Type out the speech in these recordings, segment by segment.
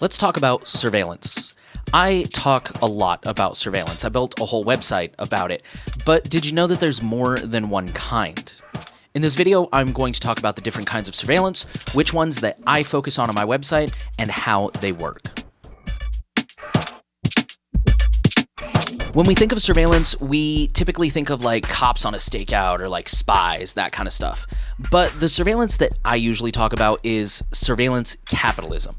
Let's talk about surveillance. I talk a lot about surveillance. I built a whole website about it. But did you know that there's more than one kind? In this video, I'm going to talk about the different kinds of surveillance, which ones that I focus on on my website, and how they work. When we think of surveillance, we typically think of like cops on a stakeout or like spies, that kind of stuff. But the surveillance that I usually talk about is surveillance capitalism.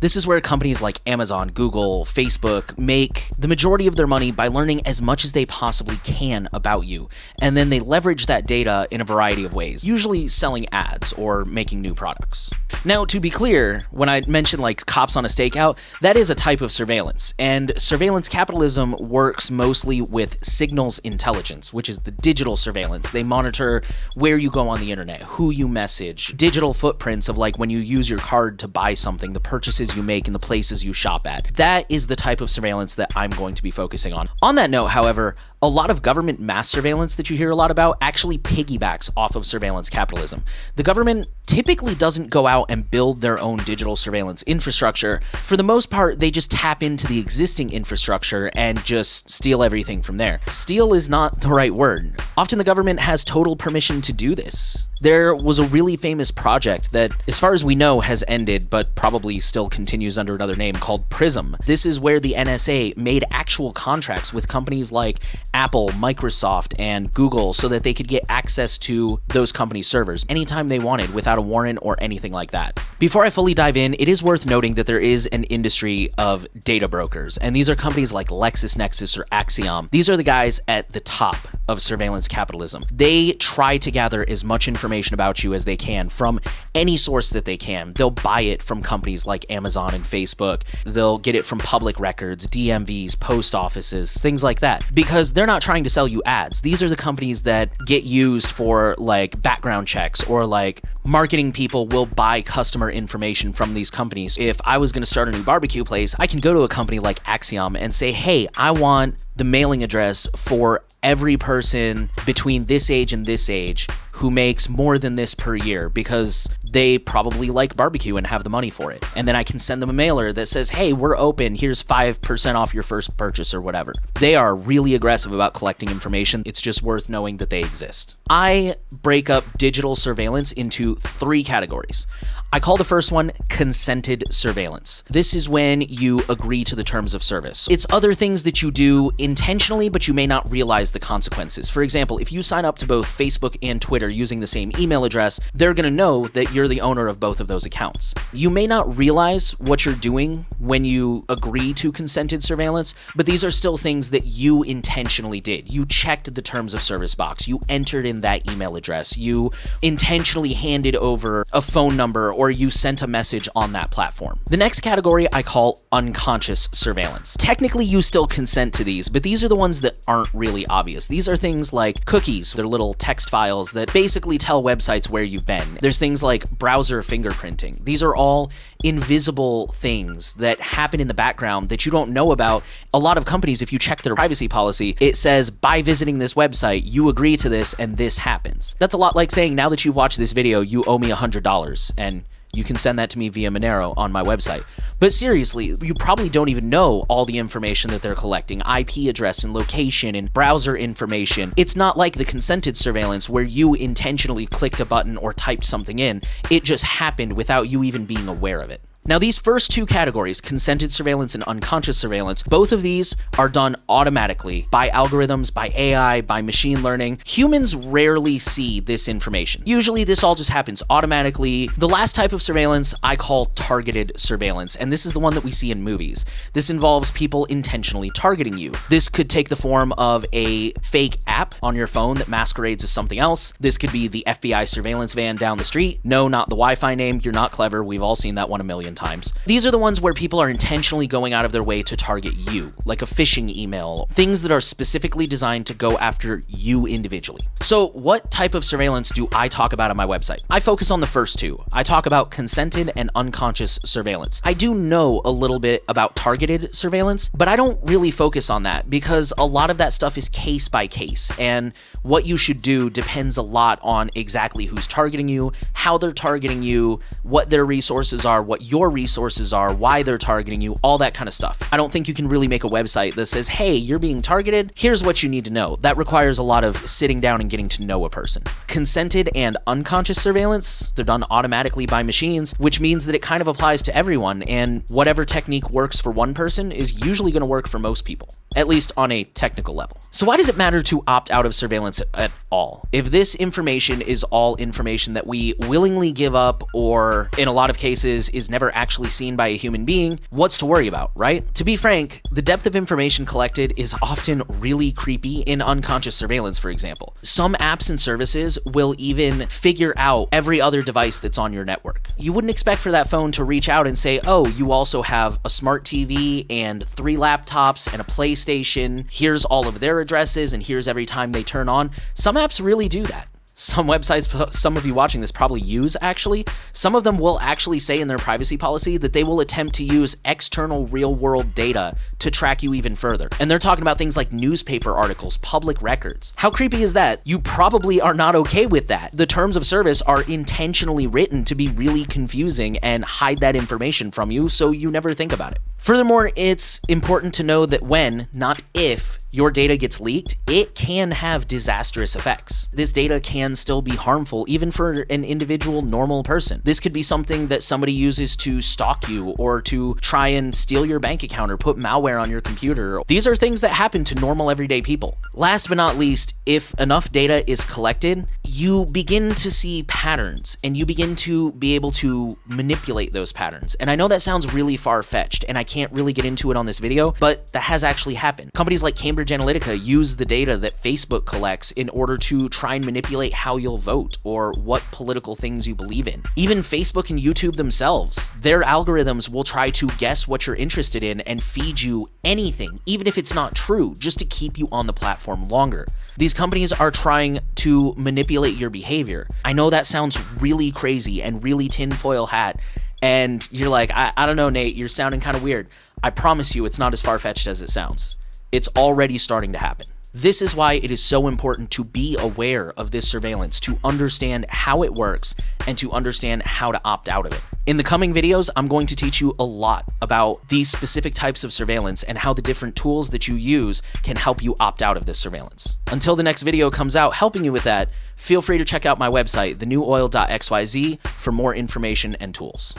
This is where companies like Amazon, Google, Facebook make the majority of their money by learning as much as they possibly can about you, and then they leverage that data in a variety of ways, usually selling ads or making new products. Now, to be clear, when I mention like cops on a stakeout, that is a type of surveillance, and surveillance capitalism works mostly with signals intelligence, which is the digital surveillance. They monitor where you go on the internet, who you message, digital footprints of like when you use your card to buy something, the purchases you make and the places you shop at. That is the type of surveillance that I'm going to be focusing on. On that note, however, a lot of government mass surveillance that you hear a lot about actually piggybacks off of surveillance capitalism. The government typically doesn't go out and build their own digital surveillance infrastructure. For the most part, they just tap into the existing infrastructure and just steal everything from there. Steal is not the right word. Often the government has total permission to do this. There was a really famous project that, as far as we know, has ended, but probably still continues under another name called PRISM. This is where the NSA made actual contracts with companies like Apple, Microsoft, and Google so that they could get access to those companies' servers anytime they wanted without a warrant or anything like that. Before I fully dive in, it is worth noting that there is an industry of data brokers, and these are companies like LexisNexis or Acxiom. These are the guys at the top of surveillance capitalism. They try to gather as much information about you as they can from any source that they can. They'll buy it from companies like Amazon and Facebook. They'll get it from public records, DMVs, post offices, things like that. Because they're not trying to sell you ads. These are the companies that get used for like background checks or like marketing people will buy customer information from these companies. If I was going to start a new barbecue place, I can go to a company like Acxiom and say, hey, I want the mailing address for every person between this age and this age who makes more than this per year because they probably like barbecue and have the money for it. And then I can send them a mailer that says, hey, we're open. Here's 5% off your first purchase or whatever. They are really aggressive about collecting information. It's just worth knowing that they exist. I break up digital surveillance into three categories. I call the first one consented surveillance. This is when you agree to the terms of service. It's other things that you do intentionally, but you may not realize the consequences. For example, if you sign up to both Facebook and Twitter using the same email address, they're going to know that you're the owner of both of those accounts. You may not realize what you're doing when you agree to consented surveillance, but these are still things that you intentionally did. You checked the terms of service box, you entered in that email address, you intentionally handed over a phone number or you sent a message on that platform. The next category I call unconscious surveillance. Technically, you still consent to these, but these are the ones that aren't really obvious. These are things like cookies, they're little text files that basically tell websites where you've been. There's things like browser fingerprinting. These are all invisible things that happen in the background that you don't know about. A lot of companies, if you check their privacy policy, it says by visiting this website, you agree to this and this happens. That's a lot like saying now that you've watched this video, you owe me $100 and you can send that to me via Monero on my website. But seriously, you probably don't even know all the information that they're collecting IP address and location and browser information. It's not like the consented surveillance where you intentionally clicked a button or typed something in, it just happened without you even being aware of it. Now, these first two categories, consented surveillance and unconscious surveillance, both of these are done automatically by algorithms, by AI, by machine learning. Humans rarely see this information. Usually, this all just happens automatically. The last type of surveillance I call targeted surveillance, and this is the one that we see in movies. This involves people intentionally targeting you. This could take the form of a fake app on your phone that masquerades as something else. This could be the FBI surveillance van down the street. No, not the Wi Fi name. You're not clever. We've all seen that one a million times. These are the ones where people are intentionally going out of their way to target you, like a phishing email, things that are specifically designed to go after you individually. So what type of surveillance do I talk about on my website? I focus on the first two. I talk about consented and unconscious surveillance. I do know a little bit about targeted surveillance, but I don't really focus on that because a lot of that stuff is case by case and what you should do depends a lot on exactly who's targeting you, how they're targeting you, what their resources are, what your resources are, why they're targeting you, all that kind of stuff. I don't think you can really make a website that says, hey, you're being targeted, here's what you need to know. That requires a lot of sitting down and getting to know a person. Consented and unconscious surveillance, they're done automatically by machines, which means that it kind of applies to everyone, and whatever technique works for one person is usually going to work for most people, at least on a technical level. So why does it matter to opt out of surveillance at all? If this information is all information that we willingly give up or in a lot of cases is never actually seen by a human being, what's to worry about, right? To be frank, the depth of information collected is often really creepy in unconscious surveillance, for example. Some apps and services will even figure out every other device that's on your network. You wouldn't expect for that phone to reach out and say, oh, you also have a smart TV and three laptops and a PlayStation. Here's all of their addresses and here's every time they turn on. Some apps really do that. Some websites some of you watching this probably use actually some of them will actually say in their privacy policy that they will attempt to use external real world data to track you even further. And they're talking about things like newspaper articles public records. How creepy is that? You probably are not okay with that. The terms of service are intentionally written to be really confusing and hide that information from you so you never think about it. Furthermore it's important to know that when not if your data gets leaked, it can have disastrous effects. This data can still be harmful even for an individual normal person. This could be something that somebody uses to stalk you or to try and steal your bank account or put malware on your computer. These are things that happen to normal everyday people. Last but not least, if enough data is collected, you begin to see patterns and you begin to be able to manipulate those patterns. And I know that sounds really far-fetched and I can't really get into it on this video, but that has actually happened. Companies like Cambridge Cambridge Analytica use the data that Facebook collects in order to try and manipulate how you'll vote or what political things you believe in. Even Facebook and YouTube themselves, their algorithms will try to guess what you're interested in and feed you anything, even if it's not true, just to keep you on the platform longer. These companies are trying to manipulate your behavior. I know that sounds really crazy and really tinfoil hat, and you're like, I, I don't know, Nate, you're sounding kind of weird. I promise you, it's not as far fetched as it sounds. It's already starting to happen. This is why it is so important to be aware of this surveillance, to understand how it works, and to understand how to opt out of it. In the coming videos, I'm going to teach you a lot about these specific types of surveillance and how the different tools that you use can help you opt out of this surveillance. Until the next video comes out helping you with that, feel free to check out my website, thenewoil.xyz, for more information and tools.